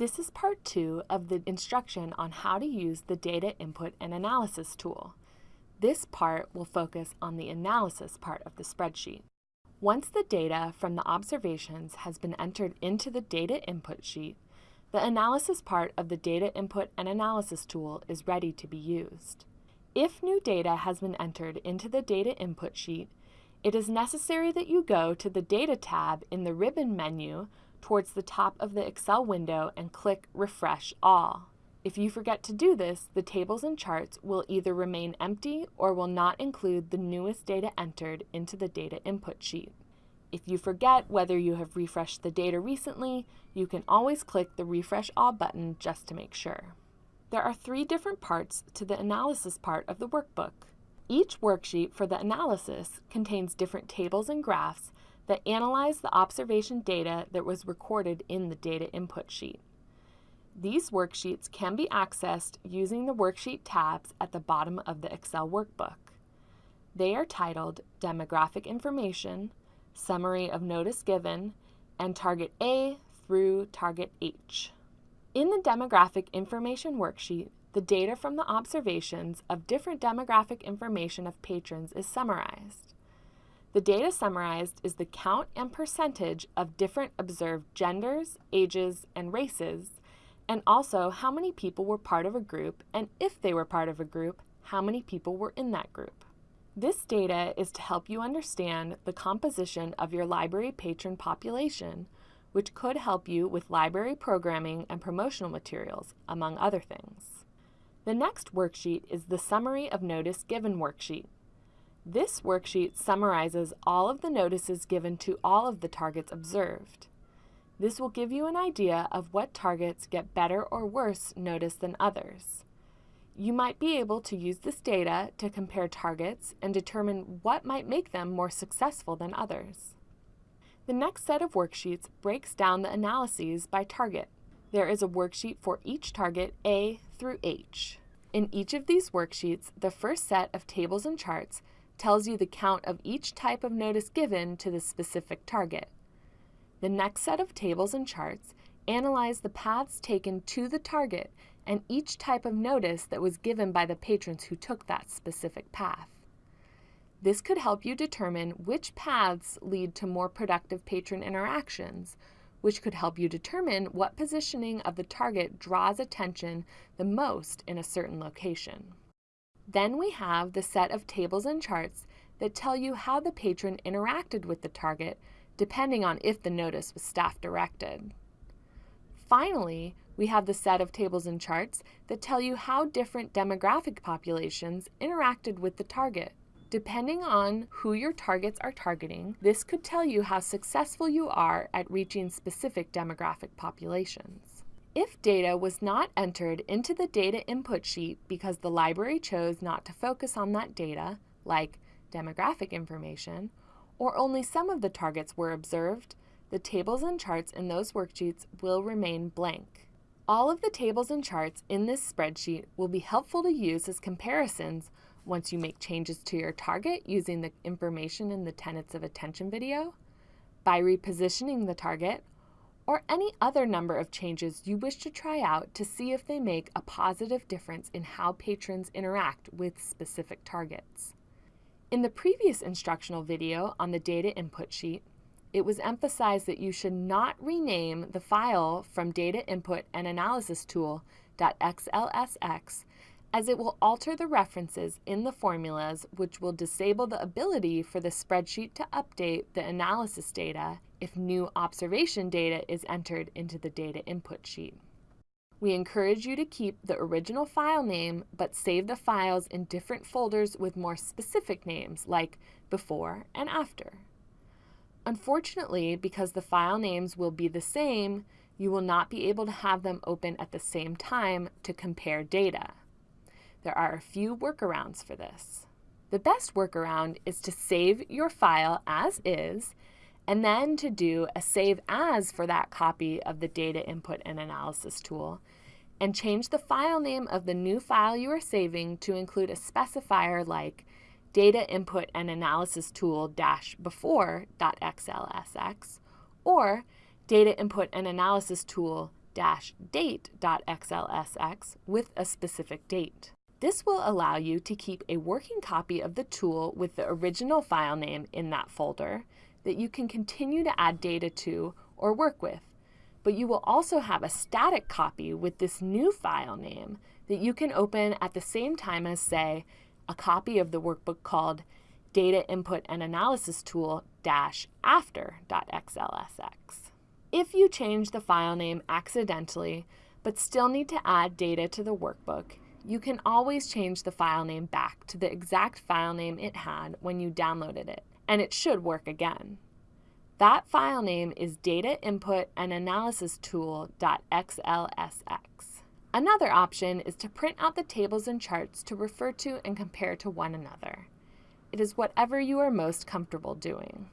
This is part two of the instruction on how to use the Data Input and Analysis tool. This part will focus on the analysis part of the spreadsheet. Once the data from the observations has been entered into the data input sheet, the analysis part of the Data Input and Analysis tool is ready to be used. If new data has been entered into the data input sheet, it is necessary that you go to the Data tab in the ribbon menu towards the top of the Excel window and click Refresh All. If you forget to do this, the tables and charts will either remain empty or will not include the newest data entered into the data input sheet. If you forget whether you have refreshed the data recently, you can always click the Refresh All button just to make sure. There are three different parts to the analysis part of the workbook. Each worksheet for the analysis contains different tables and graphs that analyze the observation data that was recorded in the data input sheet. These worksheets can be accessed using the Worksheet tabs at the bottom of the Excel workbook. They are titled Demographic Information, Summary of Notice Given, and Target A through Target H. In the Demographic Information worksheet, the data from the observations of different demographic information of patrons is summarized. The data summarized is the count and percentage of different observed genders, ages, and races, and also how many people were part of a group, and if they were part of a group, how many people were in that group. This data is to help you understand the composition of your library patron population, which could help you with library programming and promotional materials, among other things. The next worksheet is the Summary of Notice Given worksheet. This worksheet summarizes all of the notices given to all of the targets observed. This will give you an idea of what targets get better or worse notice than others. You might be able to use this data to compare targets and determine what might make them more successful than others. The next set of worksheets breaks down the analyses by target. There is a worksheet for each target A through H. In each of these worksheets, the first set of tables and charts tells you the count of each type of notice given to the specific target. The next set of tables and charts analyze the paths taken to the target and each type of notice that was given by the patrons who took that specific path. This could help you determine which paths lead to more productive patron interactions, which could help you determine what positioning of the target draws attention the most in a certain location. Then we have the set of tables and charts that tell you how the patron interacted with the target depending on if the notice was staff directed. Finally, we have the set of tables and charts that tell you how different demographic populations interacted with the target. Depending on who your targets are targeting, this could tell you how successful you are at reaching specific demographic populations. If data was not entered into the data input sheet because the library chose not to focus on that data, like demographic information, or only some of the targets were observed, the tables and charts in those worksheets will remain blank. All of the tables and charts in this spreadsheet will be helpful to use as comparisons once you make changes to your target using the information in the Tenets of Attention video, by repositioning the target, or any other number of changes you wish to try out to see if they make a positive difference in how patrons interact with specific targets. In the previous instructional video on the data input sheet, it was emphasized that you should not rename the file from data input and analysis tool.xlsx as it will alter the references in the formulas which will disable the ability for the spreadsheet to update the analysis data if new observation data is entered into the data input sheet. We encourage you to keep the original file name but save the files in different folders with more specific names like before and after. Unfortunately, because the file names will be the same, you will not be able to have them open at the same time to compare data. There are a few workarounds for this. The best workaround is to save your file as is and then to do a save as for that copy of the data input and analysis tool and change the file name of the new file you are saving to include a specifier like data input and analysis tool dash before.xlsx or data input and analysis tool date.xlsx with a specific date. This will allow you to keep a working copy of the tool with the original file name in that folder that you can continue to add data to or work with. But you will also have a static copy with this new file name that you can open at the same time as, say, a copy of the workbook called Data Input and Analysis Tool after.xlsx. If you change the file name accidentally, but still need to add data to the workbook, you can always change the file name back to the exact file name it had when you downloaded it, and it should work again. That file name is data input and analysis tool.xlsx. Another option is to print out the tables and charts to refer to and compare to one another. It is whatever you are most comfortable doing.